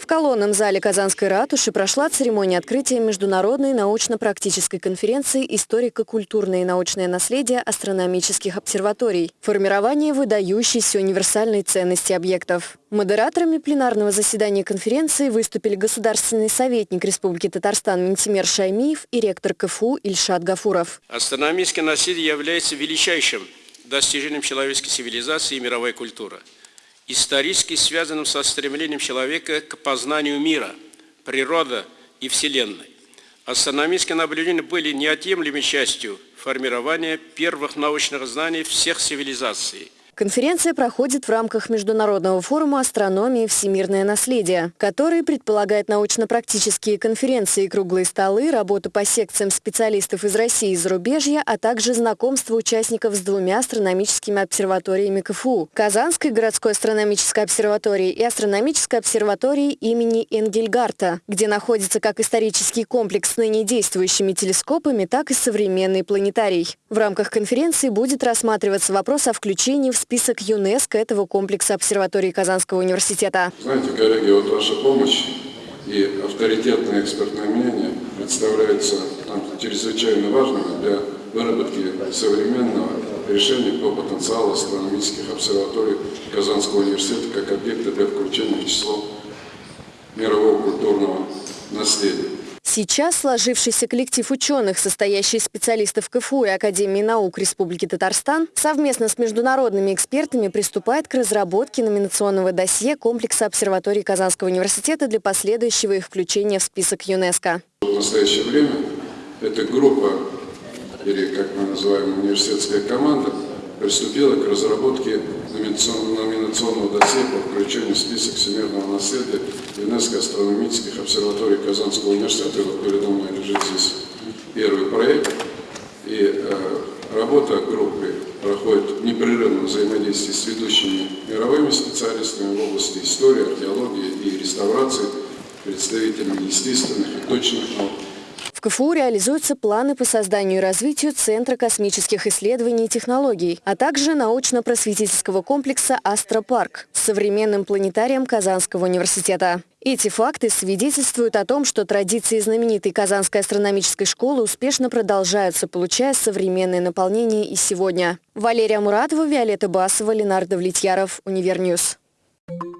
В колонном зале Казанской ратуши прошла церемония открытия Международной научно-практической конференции «Историко-культурное и научное наследие астрономических обсерваторий. Формирование выдающейся универсальной ценности объектов». Модераторами пленарного заседания конференции выступили государственный советник Республики Татарстан Ментимер Шаймиев и ректор КФУ Ильшат Гафуров. Астрономическое наследие является величайшим достижением человеческой цивилизации и мировой культуры – исторически связанным со стремлением человека к познанию мира, природы и Вселенной. Астрономические наблюдения были неотъемлемой частью формирования первых научных знаний всех цивилизаций – Конференция проходит в рамках Международного форума астрономии «Всемирное наследие», который предполагает научно-практические конференции, круглые столы, работу по секциям специалистов из России и зарубежья, а также знакомство участников с двумя астрономическими обсерваториями КФУ – Казанской городской астрономической обсерваторией и астрономической обсерваторией имени Энгельгарта, где находится как исторический комплекс с ныне действующими телескопами, так и современный планетарий. В рамках конференции будет рассматриваться вопрос о включении в список ЮНЕСКО этого комплекса обсерватории Казанского университета. Знаете, коллеги, вот ваша помощь и авторитетное экспертное мнение представляются там, чрезвычайно важными для выработки современного решения по потенциалу астрономических обсерваторий Казанского университета как объекта для включения в число мирового культурного наследия. Сейчас сложившийся коллектив ученых, состоящий из специалистов КФУ и Академии наук Республики Татарстан, совместно с международными экспертами приступает к разработке номинационного досье комплекса обсерваторий Казанского университета для последующего их включения в список ЮНЕСКо. В настоящее время эта группа, или как мы называем университетская команда, приступила к разработке номинационного досье по включению в список всемирного наследия ЮНЕСКО астрономических обсерваторий Казанского университета. Вот передо мной лежит здесь первый проект. И э, работа группы проходит в непрерывном взаимодействии с ведущими мировыми специалистами в области истории, археологии и реставрации, представителями естественных и точных наук, в КФУ реализуются планы по созданию и развитию Центра космических исследований и технологий, а также научно-просветительского комплекса «Астропарк» с современным планетарием Казанского университета. Эти факты свидетельствуют о том, что традиции знаменитой Казанской астрономической школы успешно продолжаются, получая современное наполнение и сегодня. Валерия Муратова, Виолетта Басова, Ленардо Влетьяров, Универньюз. Thank you.